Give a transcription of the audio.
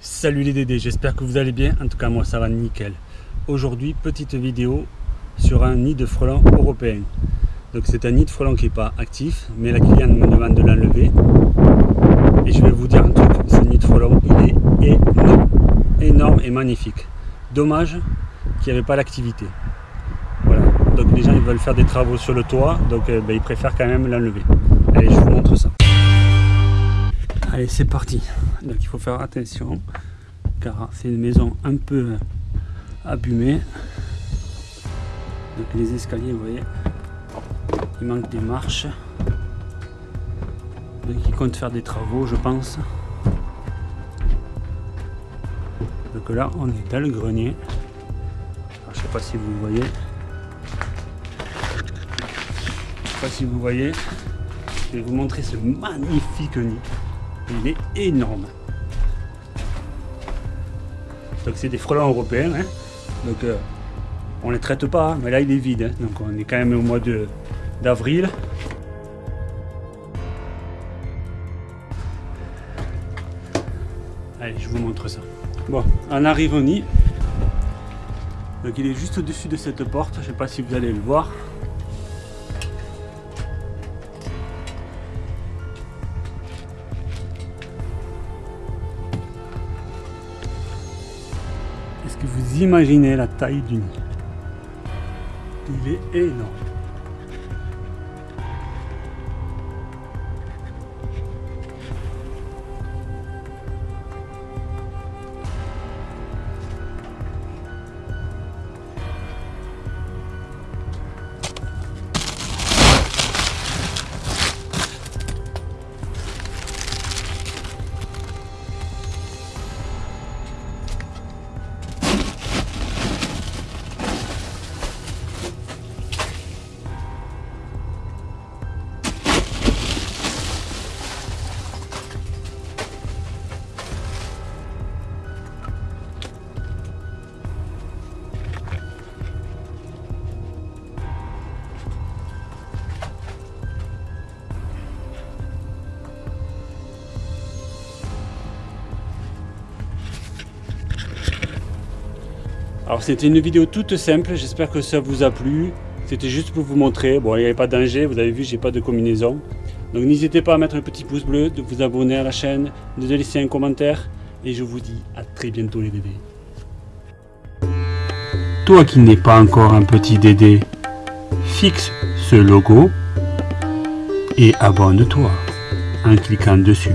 Salut les Dédés, j'espère que vous allez bien, en tout cas moi ça va nickel. Aujourd'hui, petite vidéo sur un nid de frelons européen. Donc c'est un nid de frelons qui n'est pas actif, mais la cliente me demande de l'enlever. Et je vais vous dire un truc, ce nid de frelons, il est énorme, énorme et magnifique. Dommage qu'il n'y avait pas l'activité. Voilà, donc les gens ils veulent faire des travaux sur le toit, donc euh, ben, ils préfèrent quand même l'enlever. Allez, je vous montre ça. Allez, c'est parti. Donc il faut faire attention car c'est une maison un peu abîmée. Donc les escaliers, vous voyez, il manque des marches. Donc ils comptent faire des travaux, je pense. Donc là, on est dans le grenier. Je sais pas si vous voyez. Je sais pas si vous voyez. Je vais vous montrer ce magnifique nid. Il est énorme. Donc c'est des frelons européens. Hein. Donc euh, on les traite pas, mais là il est vide. Hein. Donc on est quand même au mois d'avril. Allez, je vous montre ça. Bon, on arrive au nid. Donc il est juste au-dessus de cette porte. Je sais pas si vous allez le voir. Est-ce que vous imaginez la taille du nid Il est énorme. Alors c'était une vidéo toute simple, j'espère que ça vous a plu. C'était juste pour vous montrer, bon il n'y avait pas de danger, vous avez vu j'ai pas de combinaison. Donc n'hésitez pas à mettre un petit pouce bleu, de vous abonner à la chaîne, de laisser un commentaire. Et je vous dis à très bientôt les Dédés. Toi qui n'es pas encore un petit Dédé, fixe ce logo et abonne-toi en cliquant dessus.